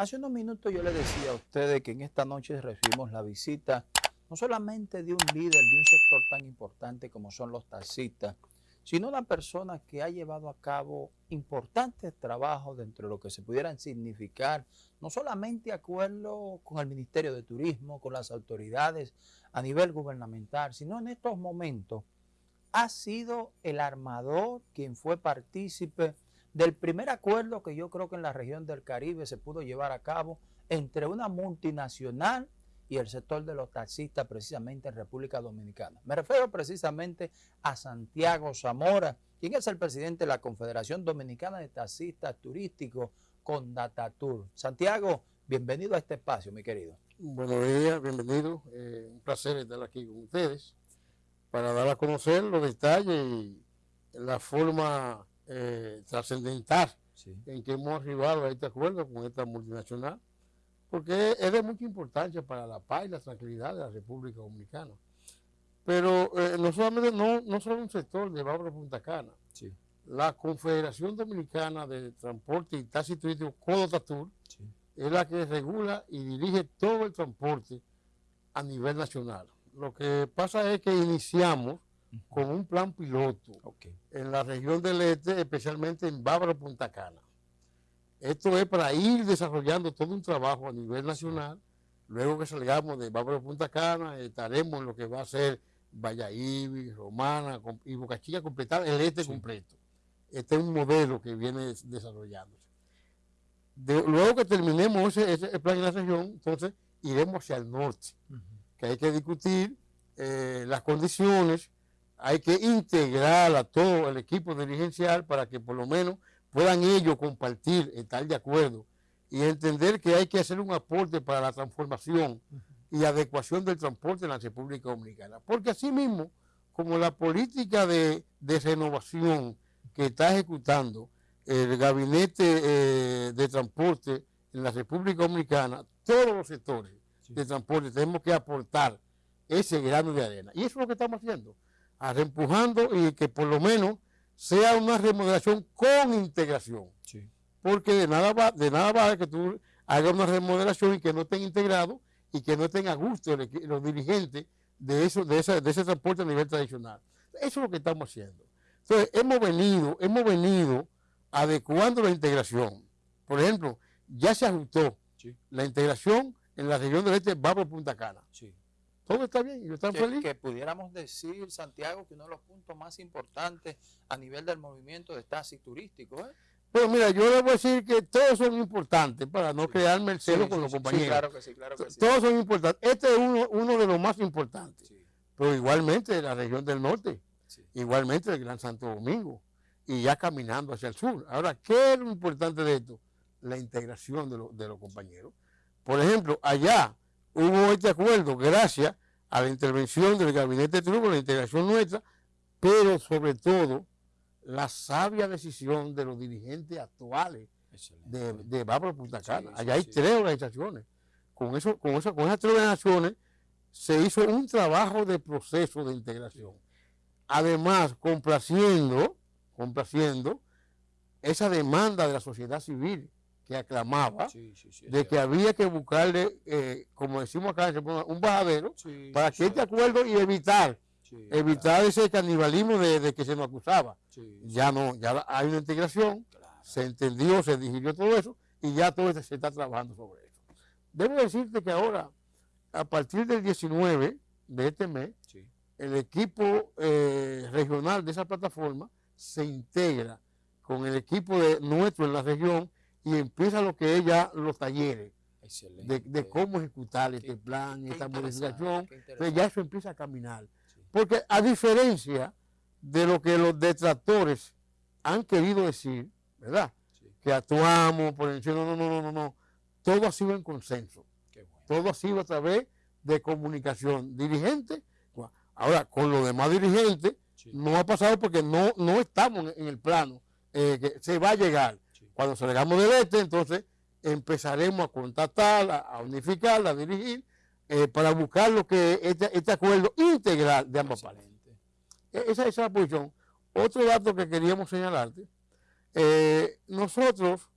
Hace unos minutos yo le decía a ustedes que en esta noche recibimos la visita no solamente de un líder de un sector tan importante como son los taxistas, sino una persona que ha llevado a cabo importantes trabajos dentro de lo que se pudieran significar, no solamente acuerdo con el Ministerio de Turismo, con las autoridades a nivel gubernamental, sino en estos momentos ha sido el armador quien fue partícipe del primer acuerdo que yo creo que en la región del Caribe se pudo llevar a cabo entre una multinacional y el sector de los taxistas precisamente en República Dominicana. Me refiero precisamente a Santiago Zamora, quien es el presidente de la Confederación Dominicana de Taxistas Turísticos con Datatur. Santiago, bienvenido a este espacio, mi querido. Buenos días, bienvenido. Eh, un placer estar aquí con ustedes para dar a conocer los detalles y la forma eh, trascendental. En que hemos arribado a este acuerdo con esta multinacional, porque es de mucha importancia para la paz y la tranquilidad de la República Dominicana. Pero eh, no solamente, no, no solo un sector de Bávaro Punta Cana, la Confederación Dominicana de Transporte y Taxi Turístico, Codotatur, es la que regula y dirige todo el transporte a nivel nacional. Lo que pasa es que iniciamos con un plan piloto en la región del este, especialmente en Bávaro Punta Cana. Esto es para ir desarrollando todo un trabajo a nivel nacional. Luego que salgamos de Bávaro Punta Cana, estaremos en lo que va a ser Valladolid, Romana y Boca Chica, completar el este completo. Este es un modelo que viene desarrollándose. luego que terminemos ese, plan en la región, entonces iremos hacia el norte, que hay que discutir eh, las condiciones, hay que integrar a todo el equipo dirigencial para que por lo menos puedan ellos compartir, estar de acuerdo y entender que hay que hacer un aporte para la transformación y adecuación del transporte en la República Dominicana. Porque así mismo, como la política de, renovación que está ejecutando el gabinete eh, de transporte en la República Dominicana, todos los sectores de transporte tenemos que aportar ese grano de arena. Y eso es lo que estamos haciendo empujando y que por lo menos sea una remodelación con integración. Porque de nada va, de nada va que tú hagas una remodelación y que no estén integrados y que no estén a gusto los dirigentes de, eso, de, de ese transporte a nivel tradicional. Eso es lo que estamos haciendo. Entonces, hemos venido, hemos venido adecuando la integración. Por ejemplo, ya se ajustó la integración en la región del este va por Punta Cana. Todo está bien, yo estoy feliz. Que pudiéramos decir, Santiago, que uno de los puntos más importantes a nivel del movimiento de taxi turístico. ¿eh? Pues mira, yo le voy a decir que todos son importantes para no crearme el celo con los compañeros. claro que sí, claro que sí. Todos son importantes. Este es uno, uno de los más importantes. Pero igualmente la región del norte, igualmente el Gran Santo Domingo, y ya caminando hacia el sur. Ahora, ¿qué es lo importante de esto? La integración de, de los compañeros. Por ejemplo, allá hubo este acuerdo gracias a la intervención del gabinete de la integración nuestra, pero sobre todo la sabia decisión de los dirigentes actuales de, de Punta Cana. Allá hay tres organizaciones. Con, eso, con, eso, con esas tres organizaciones se hizo un trabajo de proceso de integración. Además, complaciendo, complaciendo esa demanda de la sociedad civil que aclamaba de que había que buscarle, eh, como decimos acá, un bajadero para que este acuerdo y evitar evitar ese canibalismo de, que se nos acusaba. ya no, ya hay una integración, se entendió, se digirió todo eso y ya todo se está trabajando sobre eso. Debo decirte que ahora, a partir del 19 de este mes, el equipo eh, regional de esa plataforma se integra con el equipo de nuestro en la región y empieza lo que es ya los talleres de, cómo ejecutar este plan, esta modificación. Entonces ya eso empieza a caminar. Porque a diferencia de lo que los detractores han querido decir, ¿verdad? Que actuamos por el no, no, no, no, no. Todo ha sido en consenso. Todo ha sido a través de comunicación. Dirigente, ahora con los demás dirigentes, no ha pasado porque no, no estamos en el plano eh, que se va a llegar. Cuando salgamos del este, entonces empezaremos a contactar, a, unificar, a dirigir, eh, para buscar lo que este, este acuerdo integral de ambas partes. E, esa, es la posición. Otro dato que queríamos señalarte, eh, nosotros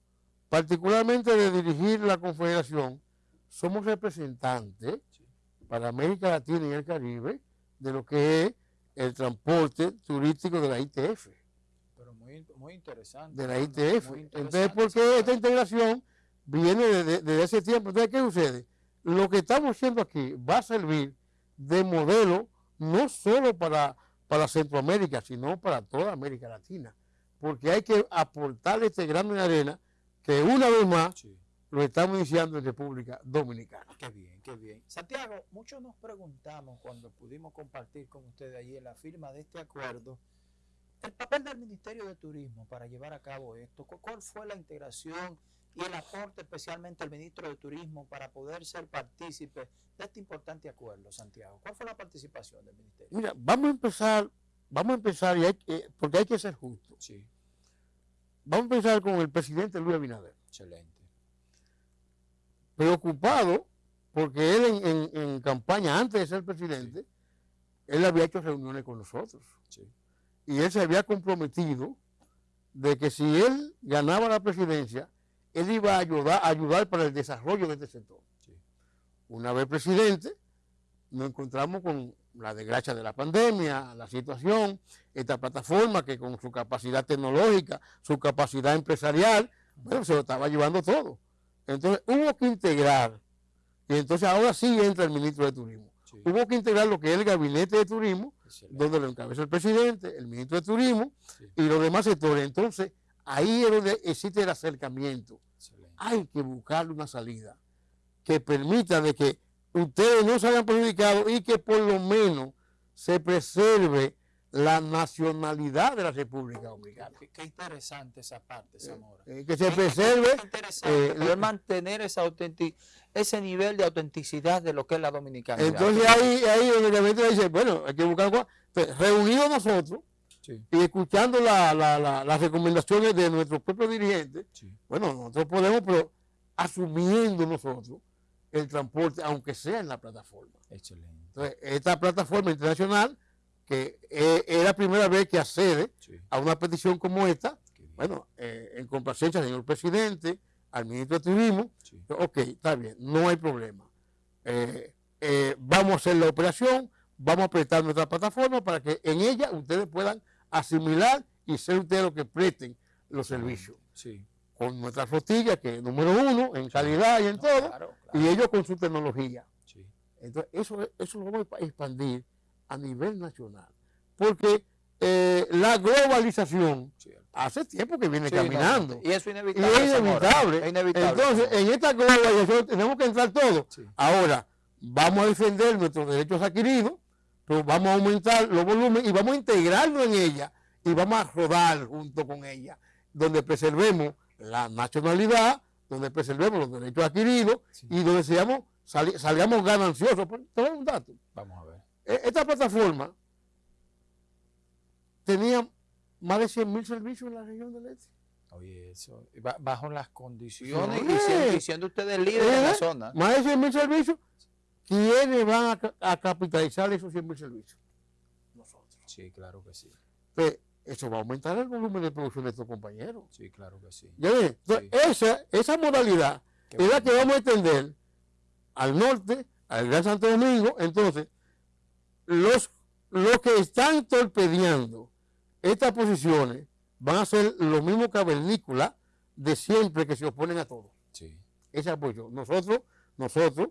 particularmente de dirigir la Confederación, somos representantes para América Latina y el Caribe de lo que es el transporte turístico de la ITF. Pero muy, muy interesante. De la ITF. Entonces, porque esta integración viene desde, ese tiempo. Entonces, ¿qué sucede? Lo que estamos haciendo aquí va a servir de modelo no solo para, para Centroamérica, sino para toda América Latina. Porque hay que aportar este grano de arena que una vez más lo estamos iniciando en República Dominicana. Qué bien, qué bien. Santiago, muchos nos preguntamos cuando pudimos compartir con ustedes allí en la firma de este acuerdo, el papel del Ministerio de Turismo para llevar a cabo esto. ¿Cuál fue la integración y el aporte especialmente al ministro de Turismo para poder ser partícipe de este importante acuerdo, Santiago? ¿Cuál fue la participación del Ministerio? Mira, vamos a empezar, vamos a empezar, y porque hay que ser justo. Sí. Vamos a empezar con el presidente Luis Abinader. Excelente preocupado porque él en, campaña, antes de ser presidente, él había hecho reuniones con nosotros. Y él se había comprometido de que si él ganaba la presidencia, él iba a ayudar, a ayudar para el desarrollo de este sector. Una vez presidente, nos encontramos con la desgracia de la pandemia, la situación, esta plataforma que con su capacidad tecnológica, su capacidad empresarial, bueno, se lo estaba llevando todo. Entonces hubo que integrar, y entonces ahora sí entra el ministro de Turismo. Hubo que integrar lo que es el gabinete de turismo, donde lo encabeza el presidente, el ministro de Turismo y los demás sectores. Entonces, ahí es donde existe el acercamiento. Hay que buscarle una salida que permita de que ustedes no se hayan perjudicado y que por lo menos se preserve la nacionalidad de la República Dominicana. Qué, interesante esa parte, Zamora. Eh, que se preserve. Eh, mantener esa ese nivel de autenticidad de lo que es la dominicana. Entonces ahí, ahí donde dice, bueno, hay que buscar reunidos nosotros y escuchando las recomendaciones de nuestros propios dirigentes, bueno, nosotros podemos, pero asumiendo nosotros el transporte, aunque sea en la plataforma. Excelente. Entonces, esta plataforma internacional que eh, es la primera vez que accede a una petición como esta, bueno, eh, en complacencia señor presidente, al ministro de Turismo, ok, está bien, no hay problema. Eh, vamos a hacer la operación, vamos a prestar nuestra plataforma para que en ella ustedes puedan asimilar y ser ustedes los que presten los servicios. Con nuestra flotilla, que es número uno en calidad y en todo, y ellos con su tecnología. Entonces, eso, eso lo vamos a expandir a nivel nacional. Porque eh, la globalización hace tiempo que viene caminando. y eso es inevitable. Entonces, en esta globalización tenemos que entrar todos. Ahora, vamos a defender nuestros derechos adquiridos, pero vamos a aumentar los volúmenes y vamos a integrarlo en ella y vamos a rodar junto con ella, donde preservemos la nacionalidad, donde preservemos los derechos adquiridos y donde seamos, salgamos gananciosos. Todo un dato. Vamos a ver. E-, esta plataforma tenía más de 100 mil servicios en la región del este. Oye, eso, bajo las condiciones y, siendo, ustedes líderes de la ¿Eh? zona. Más de 100 mil servicios. ¿Quiénes van a, capitalizar esos 100 mil servicios? Nosotros. Sí, claro que sí. Pues, eso va a aumentar el volumen de producción de estos compañeros. Sí, claro que sí. esa, esa modalidad es la que vamos a extender al norte, al Gran Santo Domingo. Entonces, los, los que están torpedeando estas posiciones van a ser los mismos cavernícolas de siempre que se oponen a todo. Sí. Ese apoyo. Nosotros, nosotros,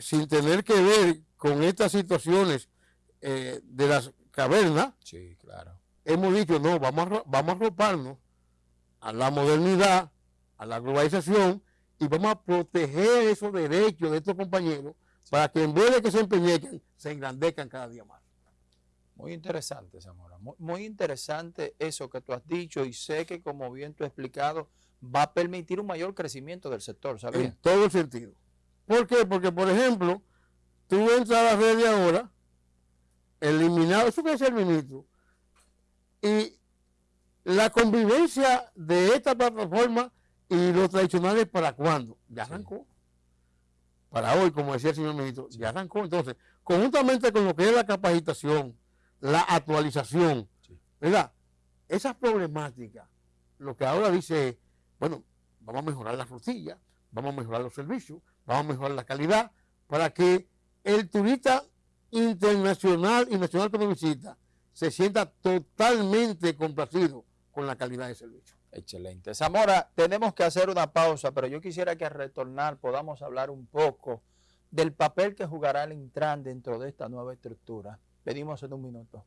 sin tener que ver con estas situaciones eh, de las cavernas, sí, claro. hemos dicho, no, vamos a, vamos a roparnos a la modernidad, a la globalización, y vamos a proteger esos derechos de estos compañeros para que en vez de que se empeñen, se engrandezcan cada día más. Muy interesante, Zamora. Muy, interesante eso que tú has dicho y sé que, como bien tú has explicado, va a permitir un mayor crecimiento del sector, ¿sabes? En todo el sentido. ¿Por qué? Porque, por ejemplo, tú entras a la red de ahora, eliminado, eso que es el ministro, y la convivencia de esta plataforma y los tradicionales, ¿para cuándo? Ya arrancó para hoy, como decía el señor ministro, ya arrancó. Entonces, conjuntamente con lo que es la capacitación, la actualización, ¿verdad? Esas problemáticas, lo que ahora dice, bueno, vamos a mejorar la flotilla, vamos a mejorar los servicios, vamos a mejorar la calidad, para que el turista internacional y nacional que nos visita se sienta totalmente complacido con la calidad de servicio. Excelente. Zamora, tenemos que hacer una pausa, pero yo quisiera que al retornar podamos hablar un poco del papel que jugará el Intran dentro de esta nueva estructura. Pedimos en un minuto.